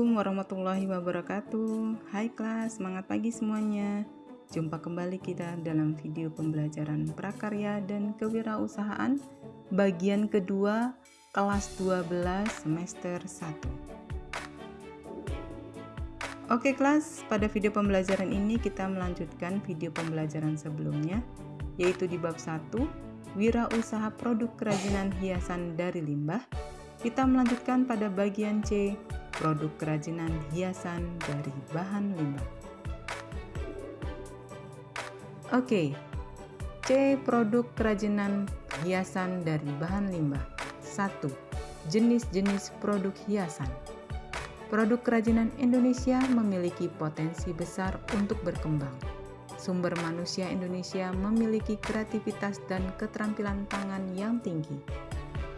Assalamualaikum warahmatullahi wabarakatuh. Hai kelas, semangat pagi semuanya. Jumpa kembali kita dalam video pembelajaran prakarya dan kewirausahaan Bagian kedua kelas 12 semester 1 Oke kelas, pada video pembelajaran ini kita melanjutkan video pembelajaran sebelumnya Yaitu di bab 1 Wirausaha produk kerajinan hiasan dari limbah kita melanjutkan pada bagian C, produk kerajinan hiasan dari bahan limbah. Oke, C. Produk kerajinan hiasan dari bahan limbah 1. Jenis-jenis produk hiasan Produk kerajinan Indonesia memiliki potensi besar untuk berkembang. Sumber manusia Indonesia memiliki kreativitas dan keterampilan tangan yang tinggi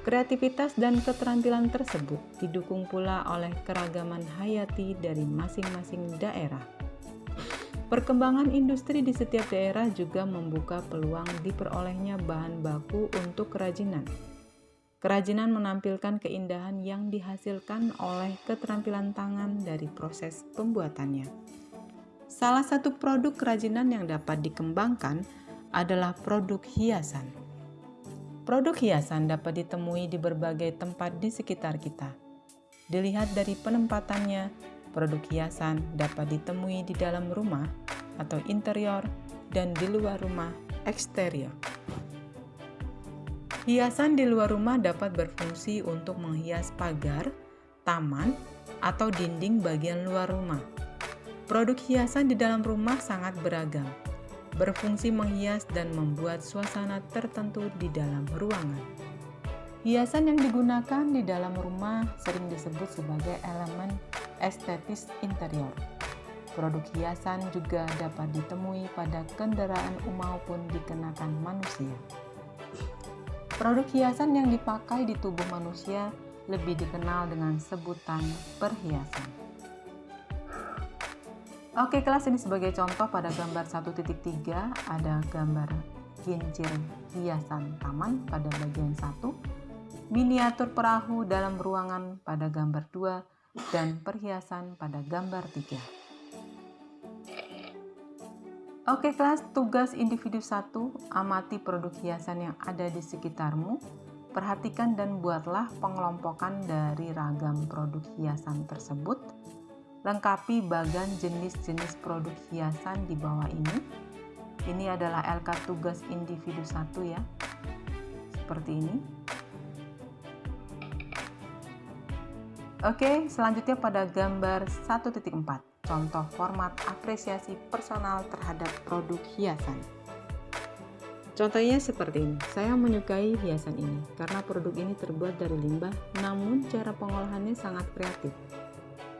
Kreativitas dan keterampilan tersebut didukung pula oleh keragaman hayati dari masing-masing daerah. Perkembangan industri di setiap daerah juga membuka peluang diperolehnya bahan baku untuk kerajinan. Kerajinan menampilkan keindahan yang dihasilkan oleh keterampilan tangan dari proses pembuatannya. Salah satu produk kerajinan yang dapat dikembangkan adalah produk hiasan. Produk hiasan dapat ditemui di berbagai tempat di sekitar kita. Dilihat dari penempatannya, produk hiasan dapat ditemui di dalam rumah atau interior dan di luar rumah eksterior. Hiasan di luar rumah dapat berfungsi untuk menghias pagar, taman, atau dinding bagian luar rumah. Produk hiasan di dalam rumah sangat beragam, berfungsi menghias dan membuat suasana tertentu di dalam ruangan. Hiasan yang digunakan di dalam rumah sering disebut sebagai elemen estetis interior. Produk hiasan juga dapat ditemui pada kendaraan maupun dikenakan manusia. Produk hiasan yang dipakai di tubuh manusia lebih dikenal dengan sebutan perhiasan. Oke kelas ini sebagai contoh pada gambar 1.3 ada gambar kincir hiasan taman pada bagian 1, miniatur perahu dalam ruangan pada gambar 2, dan perhiasan pada gambar 3. Oke kelas, tugas individu 1, amati produk hiasan yang ada di sekitarmu, perhatikan dan buatlah pengelompokan dari ragam produk hiasan tersebut, Lengkapi bagan jenis-jenis produk hiasan di bawah ini. Ini adalah LK tugas individu satu ya. Seperti ini. Oke, selanjutnya pada gambar 1.4, contoh format apresiasi personal terhadap produk hiasan. Contohnya seperti ini, saya menyukai hiasan ini karena produk ini terbuat dari limbah, namun cara pengolahannya sangat kreatif.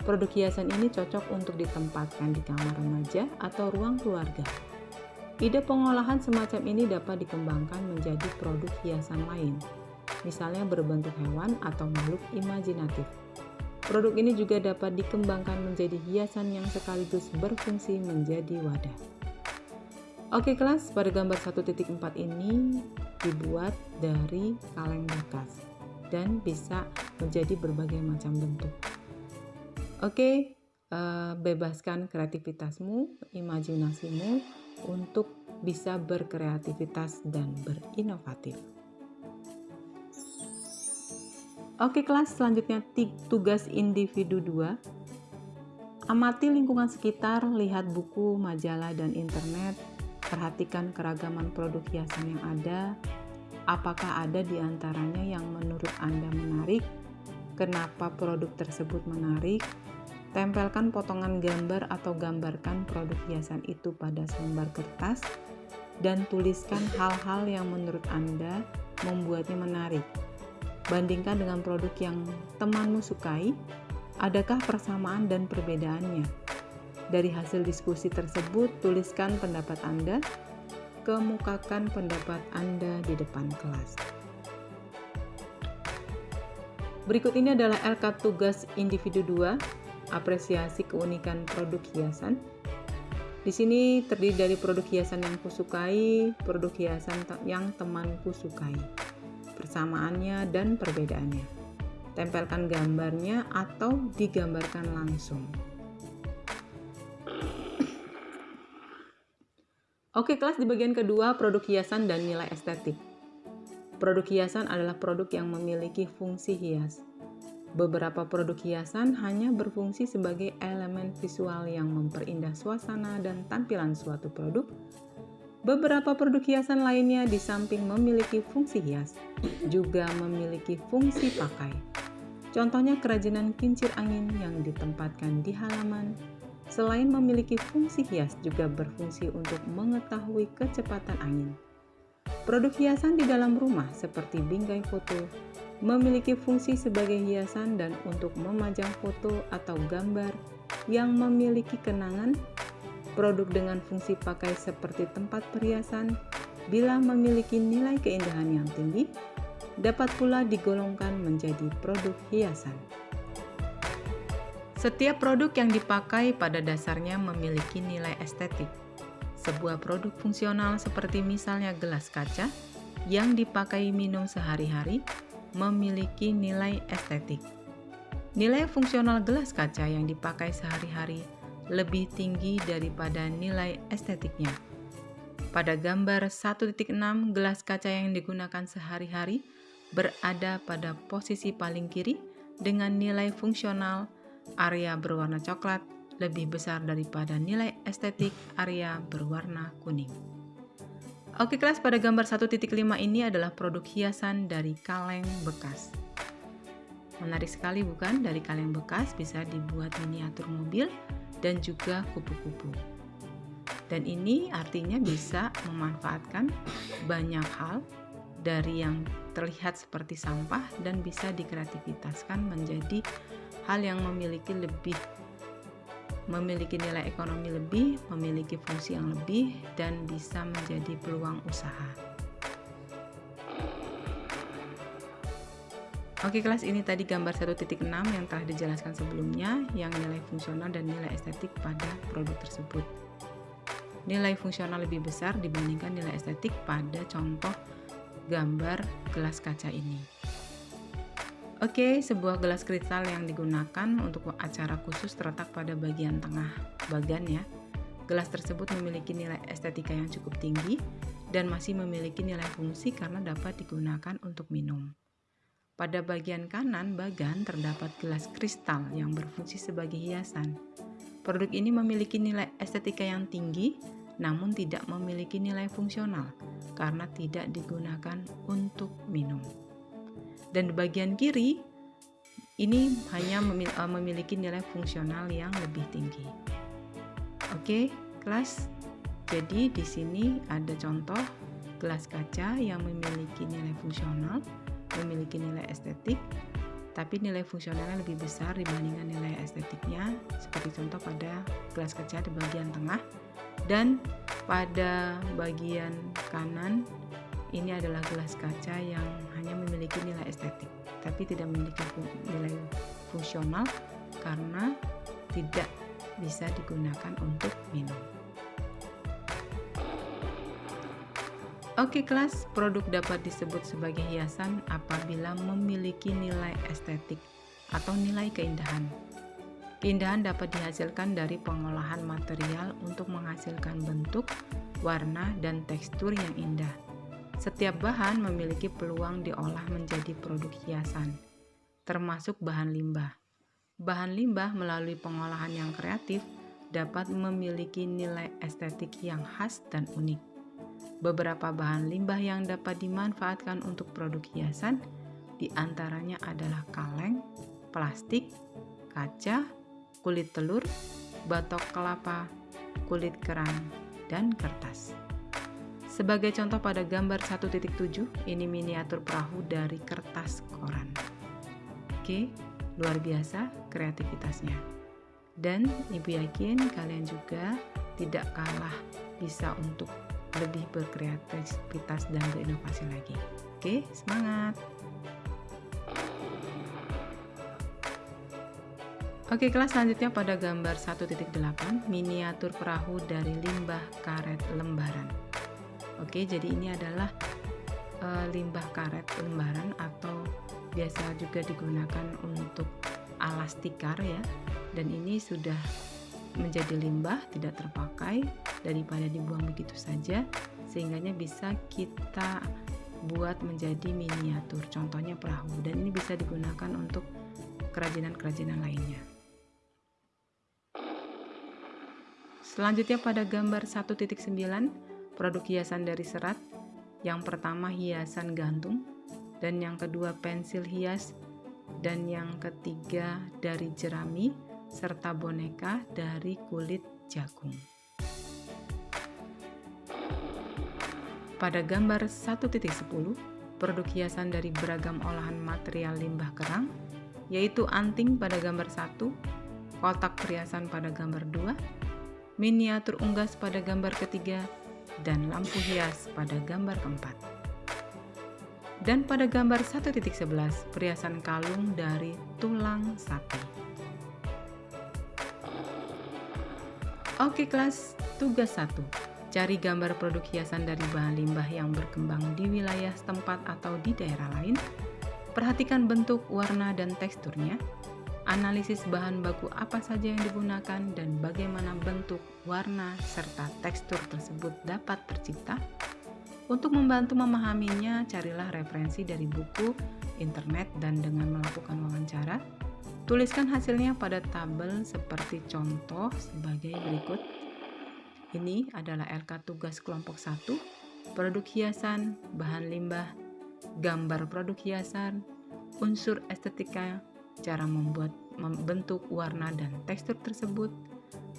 Produk hiasan ini cocok untuk ditempatkan di kamar remaja atau ruang keluarga. Ide pengolahan semacam ini dapat dikembangkan menjadi produk hiasan lain, misalnya berbentuk hewan atau makhluk imajinatif. Produk ini juga dapat dikembangkan menjadi hiasan yang sekaligus berfungsi menjadi wadah. Oke kelas, pada gambar 1.4 ini dibuat dari kaleng bekas dan bisa menjadi berbagai macam bentuk. Oke, uh, bebaskan kreativitasmu, imajinasimu untuk bisa berkreativitas dan berinovatif. Oke kelas, selanjutnya tugas individu 2. Amati lingkungan sekitar, lihat buku, majalah, dan internet, perhatikan keragaman produk hiasan yang ada, apakah ada di antaranya yang menurut Anda menarik, kenapa produk tersebut menarik, Tempelkan potongan gambar atau gambarkan produk hiasan itu pada selembar kertas dan tuliskan hal-hal yang menurut Anda membuatnya menarik. Bandingkan dengan produk yang temanmu sukai, adakah persamaan dan perbedaannya? Dari hasil diskusi tersebut, tuliskan pendapat Anda, kemukakan pendapat Anda di depan kelas. Berikut ini adalah LK tugas individu 2 apresiasi keunikan produk hiasan. Di sini terdiri dari produk hiasan yang kusukai, produk hiasan yang temanku sukai, persamaannya dan perbedaannya. tempelkan gambarnya atau digambarkan langsung. Oke, kelas di bagian kedua produk hiasan dan nilai estetik. Produk hiasan adalah produk yang memiliki fungsi hias. Beberapa produk hiasan hanya berfungsi sebagai elemen visual yang memperindah suasana dan tampilan suatu produk. Beberapa produk hiasan lainnya di samping memiliki fungsi hias, juga memiliki fungsi pakai. Contohnya kerajinan kincir angin yang ditempatkan di halaman, selain memiliki fungsi hias juga berfungsi untuk mengetahui kecepatan angin. Produk hiasan di dalam rumah seperti bingkai foto memiliki fungsi sebagai hiasan dan untuk memajang foto atau gambar yang memiliki kenangan. Produk dengan fungsi pakai seperti tempat perhiasan bila memiliki nilai keindahan yang tinggi dapat pula digolongkan menjadi produk hiasan. Setiap produk yang dipakai pada dasarnya memiliki nilai estetik. Sebuah produk fungsional seperti misalnya gelas kaca yang dipakai minum sehari-hari memiliki nilai estetik. Nilai fungsional gelas kaca yang dipakai sehari-hari lebih tinggi daripada nilai estetiknya. Pada gambar 1.6, gelas kaca yang digunakan sehari-hari berada pada posisi paling kiri dengan nilai fungsional area berwarna coklat lebih besar daripada nilai estetik area berwarna kuning. Oke kelas pada gambar 1.5 ini adalah produk hiasan dari kaleng bekas. Menarik sekali bukan? Dari kaleng bekas bisa dibuat miniatur mobil dan juga kupu-kupu. Dan ini artinya bisa memanfaatkan banyak hal dari yang terlihat seperti sampah dan bisa dikreativitaskan menjadi hal yang memiliki lebih memiliki nilai ekonomi lebih, memiliki fungsi yang lebih, dan bisa menjadi peluang usaha. Oke kelas ini tadi gambar 1.6 yang telah dijelaskan sebelumnya yang nilai fungsional dan nilai estetik pada produk tersebut. Nilai fungsional lebih besar dibandingkan nilai estetik pada contoh gambar gelas kaca ini. Oke, sebuah gelas kristal yang digunakan untuk acara khusus terletak pada bagian tengah bagan ya. Gelas tersebut memiliki nilai estetika yang cukup tinggi dan masih memiliki nilai fungsi karena dapat digunakan untuk minum. Pada bagian kanan bagan terdapat gelas kristal yang berfungsi sebagai hiasan. Produk ini memiliki nilai estetika yang tinggi namun tidak memiliki nilai fungsional karena tidak digunakan untuk minum dan di bagian kiri ini hanya eh, memiliki nilai fungsional yang lebih tinggi. Oke, kelas. Jadi di sini ada contoh gelas kaca yang memiliki nilai fungsional, memiliki nilai estetik, tapi nilai fungsionalnya lebih besar dibandingkan nilai estetiknya, seperti contoh pada gelas kaca di bagian tengah dan pada bagian kanan ini adalah gelas kaca yang hanya memiliki nilai estetik, tapi tidak memiliki nilai fungsional karena tidak bisa digunakan untuk minum. Oke kelas, produk dapat disebut sebagai hiasan apabila memiliki nilai estetik atau nilai keindahan. Keindahan dapat dihasilkan dari pengolahan material untuk menghasilkan bentuk, warna, dan tekstur yang indah setiap bahan memiliki peluang diolah menjadi produk hiasan, termasuk bahan limbah. Bahan limbah melalui pengolahan yang kreatif dapat memiliki nilai estetik yang khas dan unik. Beberapa bahan limbah yang dapat dimanfaatkan untuk produk hiasan di antaranya adalah kaleng, plastik, kaca, kulit telur, batok kelapa, kulit kerang, dan kertas. Sebagai contoh pada gambar 1.7, ini miniatur perahu dari kertas koran. Oke, luar biasa kreativitasnya. Dan Ibu yakin kalian juga tidak kalah bisa untuk lebih berkreativitas dan berinovasi lagi. Oke, semangat! Oke, kelas selanjutnya pada gambar 1.8, miniatur perahu dari limbah karet lembaran. Oke, jadi ini adalah e, limbah karet lembaran atau biasa juga digunakan untuk alas tikar ya. Dan ini sudah menjadi limbah tidak terpakai daripada dibuang begitu saja sehingga bisa kita buat menjadi miniatur. Contohnya perahu dan ini bisa digunakan untuk kerajinan-kerajinan lainnya. Selanjutnya pada gambar 1.9 produk hiasan dari serat yang pertama hiasan gantung dan yang kedua pensil hias dan yang ketiga dari jerami serta boneka dari kulit jagung. Pada gambar 1.10, produk hiasan dari beragam olahan material limbah kerang, yaitu anting pada gambar 1, kotak perhiasan pada gambar 2, miniatur unggas pada gambar ketiga, dan lampu hias pada gambar keempat. Dan pada gambar 1.11, perhiasan kalung dari tulang sapi. Oke kelas, tugas 1. Cari gambar produk hiasan dari bahan limbah yang berkembang di wilayah setempat atau di daerah lain. Perhatikan bentuk, warna, dan teksturnya. Analisis bahan baku apa saja yang digunakan dan bagaimana bentuk, warna, serta tekstur tersebut dapat tercipta untuk membantu memahaminya, carilah referensi dari buku, internet, dan dengan melakukan wawancara, tuliskan hasilnya pada tabel seperti contoh sebagai berikut. Ini adalah LK tugas kelompok 1, produk hiasan, bahan limbah, gambar produk hiasan, unsur estetika, cara membuat membentuk warna dan tekstur tersebut,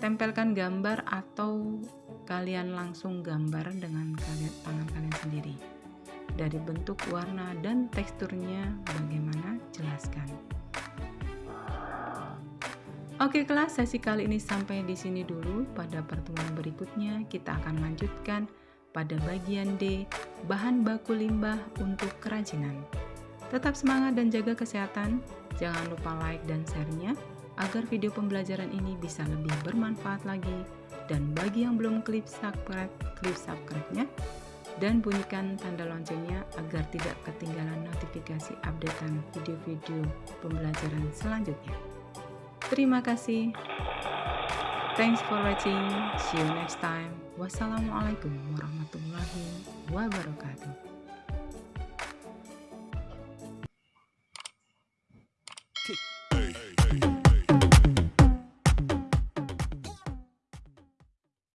tempelkan gambar atau kalian langsung gambar dengan kalian, tangan kalian sendiri. Dari bentuk, warna, dan teksturnya bagaimana jelaskan. Oke kelas, sesi kali ini sampai di sini dulu. Pada pertemuan berikutnya kita akan lanjutkan pada bagian D, bahan baku limbah untuk kerajinan. Tetap semangat dan jaga kesehatan. Jangan lupa like dan share-nya agar video pembelajaran ini bisa lebih bermanfaat lagi dan bagi yang belum klik subscribe, klik subscribe-nya dan bunyikan tanda loncengnya agar tidak ketinggalan notifikasi updatean video-video pembelajaran selanjutnya. Terima kasih. Thanks for watching. See you next time. Wassalamualaikum warahmatullahi wabarakatuh.